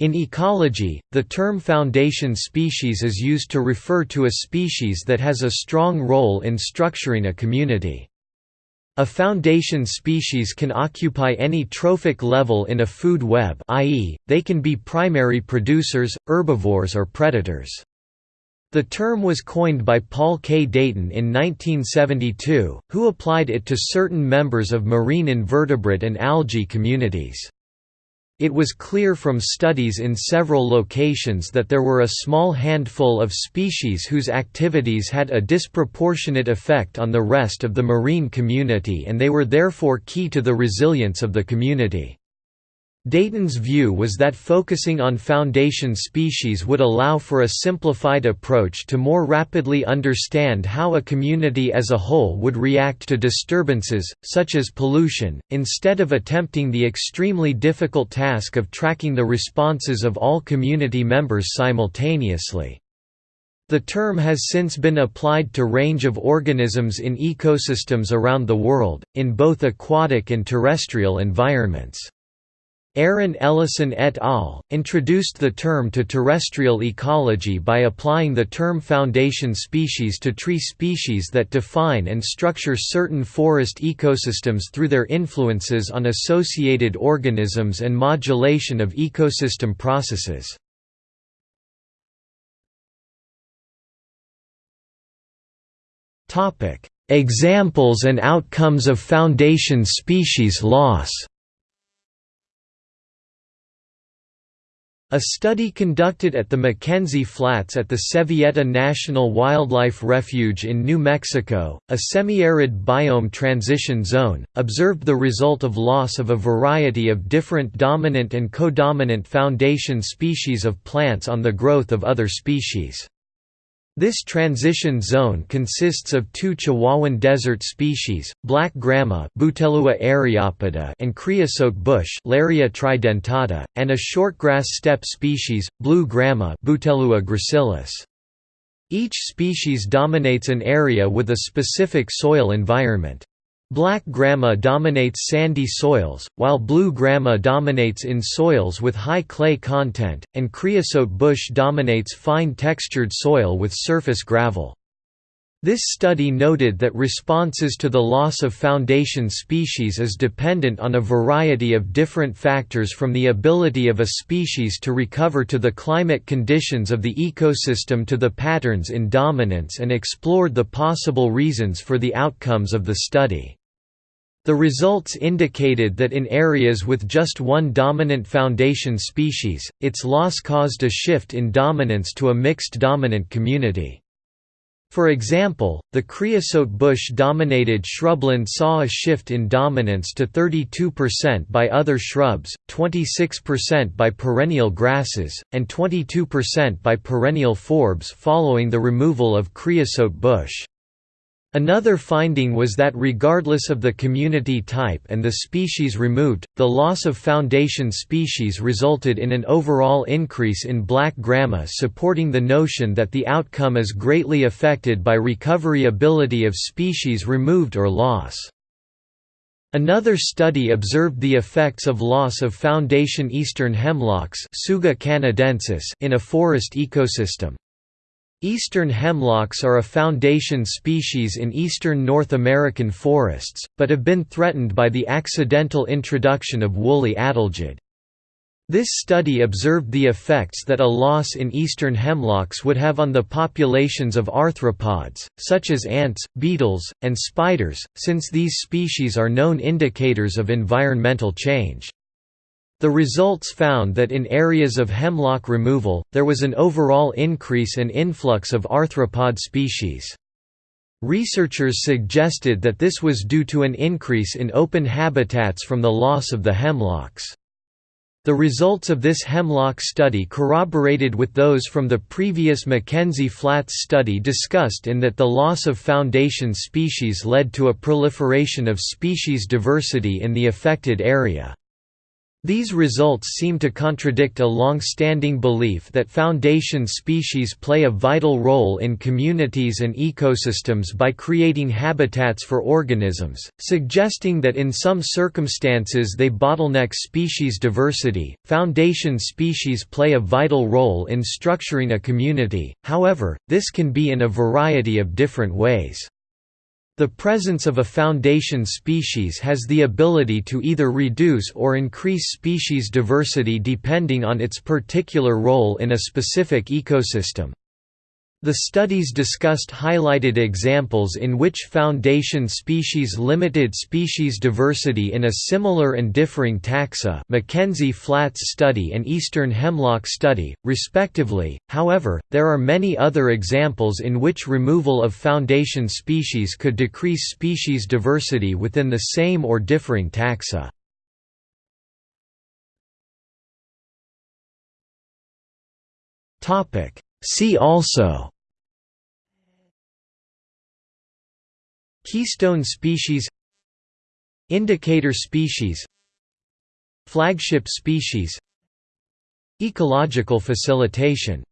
In ecology, the term foundation species is used to refer to a species that has a strong role in structuring a community. A foundation species can occupy any trophic level in a food web i.e., they can be primary producers, herbivores or predators. The term was coined by Paul K. Dayton in 1972, who applied it to certain members of marine invertebrate and algae communities. It was clear from studies in several locations that there were a small handful of species whose activities had a disproportionate effect on the rest of the marine community and they were therefore key to the resilience of the community. Dayton's view was that focusing on foundation species would allow for a simplified approach to more rapidly understand how a community as a whole would react to disturbances, such as pollution, instead of attempting the extremely difficult task of tracking the responses of all community members simultaneously. The term has since been applied to range of organisms in ecosystems around the world, in both aquatic and terrestrial environments. Aaron Ellison et al. introduced the term to terrestrial ecology by applying the term foundation species to tree species that define and structure certain forest ecosystems through their influences on associated organisms and modulation of ecosystem processes. Examples and outcomes of foundation species loss A study conducted at the McKenzie Flats at the Sevilleta National Wildlife Refuge in New Mexico, a semi-arid biome transition zone, observed the result of loss of a variety of different dominant and codominant foundation species of plants on the growth of other species. This transition zone consists of two Chihuahuan desert species, black grama and creosote bush Larrea tridentata, and a shortgrass steppe species, blue grama. Each species dominates an area with a specific soil environment. Black grama dominates sandy soils, while blue grama dominates in soils with high clay content, and creosote bush dominates fine textured soil with surface gravel. This study noted that responses to the loss of foundation species is dependent on a variety of different factors from the ability of a species to recover to the climate conditions of the ecosystem to the patterns in dominance and explored the possible reasons for the outcomes of the study. The results indicated that in areas with just one dominant foundation species, its loss caused a shift in dominance to a mixed dominant community. For example, the creosote bush-dominated shrubland saw a shift in dominance to 32% by other shrubs, 26% by perennial grasses, and 22% by perennial forbs following the removal of creosote bush. Another finding was that regardless of the community type and the species removed, the loss of foundation species resulted in an overall increase in black grama supporting the notion that the outcome is greatly affected by recovery ability of species removed or loss. Another study observed the effects of loss of foundation eastern hemlocks in a forest ecosystem. Eastern hemlocks are a foundation species in eastern North American forests, but have been threatened by the accidental introduction of woolly adelgid. This study observed the effects that a loss in eastern hemlocks would have on the populations of arthropods, such as ants, beetles, and spiders, since these species are known indicators of environmental change. The results found that in areas of hemlock removal, there was an overall increase and influx of arthropod species. Researchers suggested that this was due to an increase in open habitats from the loss of the hemlocks. The results of this hemlock study corroborated with those from the previous McKenzie Flats study discussed in that the loss of foundation species led to a proliferation of species diversity in the affected area. These results seem to contradict a long-standing belief that foundation species play a vital role in communities and ecosystems by creating habitats for organisms, suggesting that in some circumstances they bottleneck species diversity. Foundation species play a vital role in structuring a community, however, this can be in a variety of different ways. The presence of a foundation species has the ability to either reduce or increase species diversity depending on its particular role in a specific ecosystem. The studies discussed highlighted examples in which foundation species limited species diversity in a similar and differing taxa McKenzie Flats study and Eastern Hemlock study, respectively, however, there are many other examples in which removal of foundation species could decrease species diversity within the same or differing taxa. See also Keystone species Indicator species Flagship species. Ecological facilitation